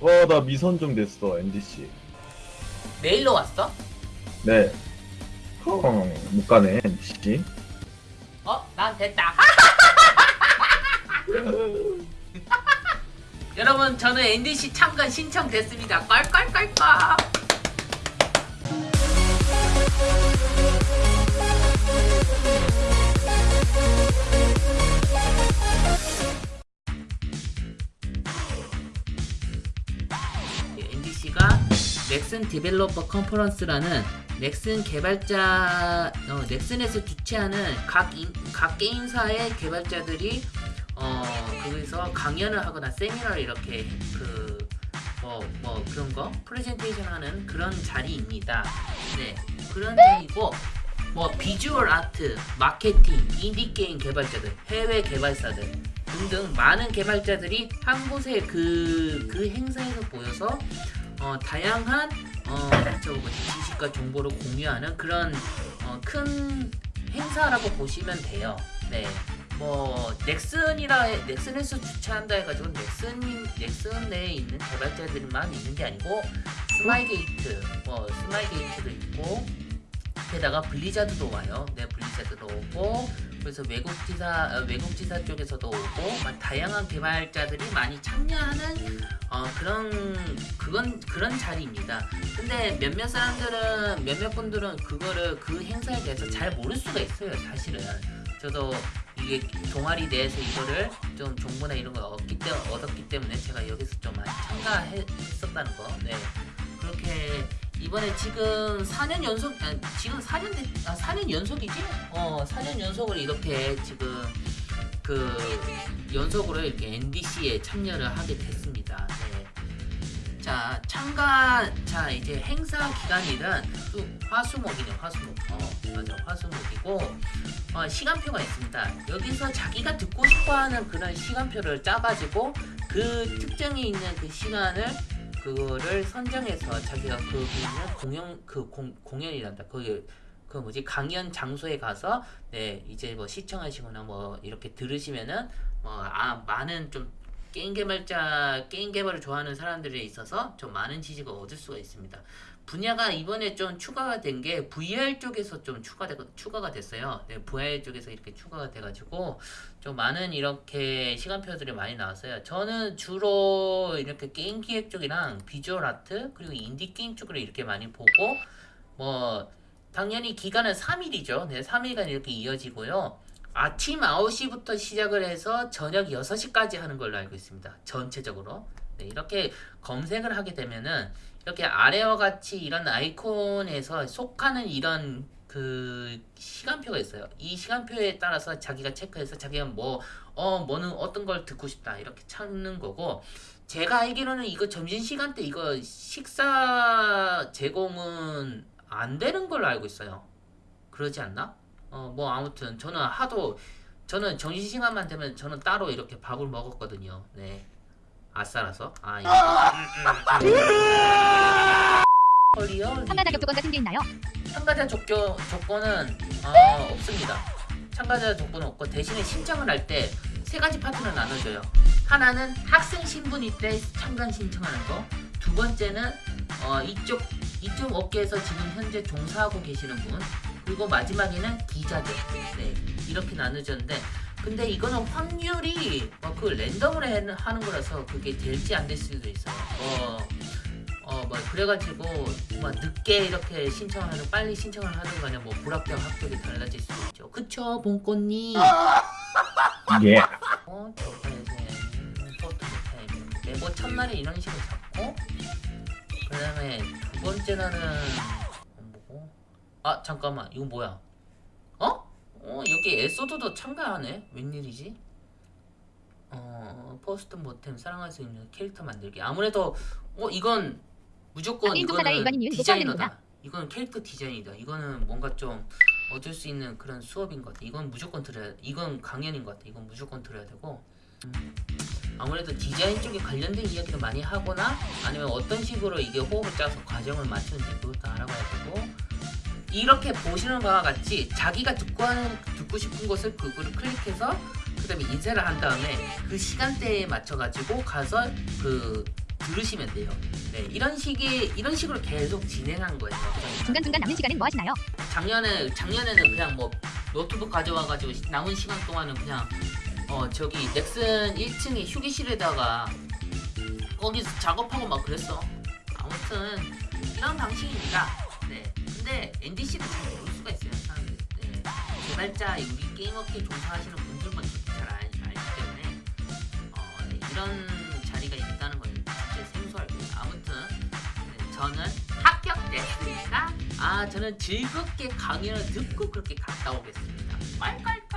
와, 나 미선정 됐어, NDC. 메일로 왔어? 네. 헝, 못 가네, NDC. 어? 난 됐다. 여러분 저는 NDC 참관 신청됐습니다. 껄껄껄껄. 넥슨 developer conference라는 넥슨 개발자 어, 넥슨에서 주최하는 각, 인, 각 게임사의 개발자들이 어 거기서 강연을 하거나 세미나를 이렇게 그 뭐 뭐 그런 거 프레젠테이션 하는 그런 자리입니다. 네 그런 자리고 뭐 visual art, 마케팅, 인디 게임 개발자들, 해외 개발사들 등등 많은 개발자들이 한 곳에 그, 그 행사에서 모여서 어, 다양한 어, 저 뭐지 지식과 정보를 공유하는 그런 어, 큰 행사라고 보시면 돼요. 네. 뭐 넥슨이라 넥슨에서 주최한다 해가지고 넥슨 넥슨 내에 있는 개발자들만 있는 게 아니고 스마일게이트 뭐 스마일게이트도 있고 게다가 블리자드도 와요. 네 블리자드도 오고 그래서 외국 지사 어, 외국 지사 쪽에서도 오고 막 다양한 개발자들이 많이 참여하는 어, 그런 그건 그런 자리입니다. 근데 몇몇 사람들은 몇몇 분들은 그거를 그 행사에 대해서 잘 모를 수가 있어요. 사실은 저도 이게 동아리 내에서 이거를 좀 정보나 이런 걸 얻기, 때, 얻었기 때문에 제가 여기서 좀 많이 참가했었다는 거. 네. 그렇게 이번에 지금 4년 연속 아, 지금 4년 됐, 아 4년 연속이지? 어 4년 연속으로 이렇게 지금 그 연속으로 이렇게 NDC에 참여를 하게 됐습니다. 네. 자 참가 자 이제 행사 기간일은 또 화수목이네 화수목 어 맞아 화수목이고 어, 시간표가 있습니다 여기서 자기가 듣고 싶어하는 그런 시간표를 짜가지고 그 특정이 있는 그 시간을 그거를 선정해서 자기가 그 공연 그 공, 공연이란다 그그 뭐지 강연 장소에 가서 네 이제 뭐 시청하시거나 뭐 이렇게 들으시면은 뭐 아 많은 좀 게임 개발자 게임 개발을 좋아하는 사람들에 있어서 좀 많은 지식을 얻을 수가 있습니다. 분야가 이번에 좀 추가가 된 게 VR 쪽에서 좀 추가되, 추가가 됐어요. 네, VR 쪽에서 이렇게 추가가 돼가지고 좀 많은 이렇게 시간표들이 많이 나왔어요. 저는 주로 이렇게 게임 기획 쪽이랑 visual art 그리고 인디 게임 쪽으로 이렇게 많이 보고 뭐 당연히 기간은 3일이죠. 네, 3일간 이렇게 이어지고요. 아침 9시부터 시작을 해서 저녁 6시까지 하는 걸로 알고 있습니다. 전체적으로. 네, 이렇게 검색을 하게 되면은 이렇게 아래와 같이 이런 아이콘에서 속하는 이런 그 시간표가 있어요. 이 시간표에 따라서 자기가 체크해서 자기가 뭐, 어, 뭐는 어떤 걸 듣고 싶다. 이렇게 찾는 거고. 제가 알기로는 이거 점심시간 때 이거 식사 제공은 안 되는 걸로 알고 있어요. 그러지 않나? 어, 뭐 아무튼 저는 하도 저는 점심시간만 되면 저는 따로 이렇게 밥을 먹었거든요. 네. 아싸라서. 아, 이거. 헐리요? 참가 자격 조건 같은 게 있나요? 참가자 조건, 조건은 어, 없습니다. 참가자 조건은 없고 대신에 신청을 할 때 세 가지 파트로 나눠져요. 하나는 학생 신분일 때 참관 신청하는 거. 두 번째는 어, 이쪽 이쪽 업계에서 지금 현재 종사하고 계시는 분. 그리고 마지막에는 기자들. 네, 이렇게 나눠졌는데 근데 이거는 확률이 어, 그 랜덤으로 해- 하는 거라서 그게 될지 안 될 수도 있어요. 어, 어, 뭐, 그래가지고, 뭐, 늦게 이렇게 신청을 하든, 빨리 신청을 하든 간에, 뭐, 불합격, 합격이 달라질 수도 있죠. 그쵸, 봉꽃님? 예. 어, 첫날에 이런 식으로 잡고, 그 다음에 두 번째 날은? 아, 잠깐만, 이거 뭐야? 어? 어, 여기 에소드도 참가하네? 웬일이지? 어, 포스트 모템 사랑할 수 있는 캐릭터 만들기. 아무래도, 어, 이건 무조건 이거는 디자이너다. 이건 캐릭터 디자인이다. 이거는 뭔가 좀 얻을 수 있는 그런 수업인 것 같아. 이건 무조건 들어야, 이건 강연인 것 같아. 이건 무조건 들어야 되고. 음, 아무래도 디자인 쪽에 관련된 이야기를 많이 하거나 아니면 어떤 식으로 이게 호흡을 짜서 과정을 맞추는지 그것도 알아봐야 되고 이렇게 보시는 바와 같이 자기가 듣고 하는 듣고 싶은 것을 그거를 클릭해서 그 다음에 인쇄를 한 다음에 그 시간대에 맞춰 가지고 가서 그 들으시면 돼요. 네, 이런 식의 이런 식으로 계속 진행한 거예요. 그래서 중간 중간 남는 시간은 뭐 하시나요? 작년에 작년에는 그냥 뭐 노트북 가져와가지고 시- 남은 시간 동안은 그냥 어 저기 넥슨 1층에 휴게실에다가 거기서 작업하고 막 그랬어. 아무튼 이런 방식입니다. 네. 근데 NDC도 잘 모를 수가 있어요. 사람들. 네. 개발자 우리 게임업계 종사하시는 분들만 잘 알, 알기 때문에 어, 네, 이런 자리가 있다는 걸 진짜 생소하고요. 아무튼 네, 저는 합격됐으니까 아 저는 즐겁게 강연을 듣고 그렇게 갔다 오겠습니다. 빨빨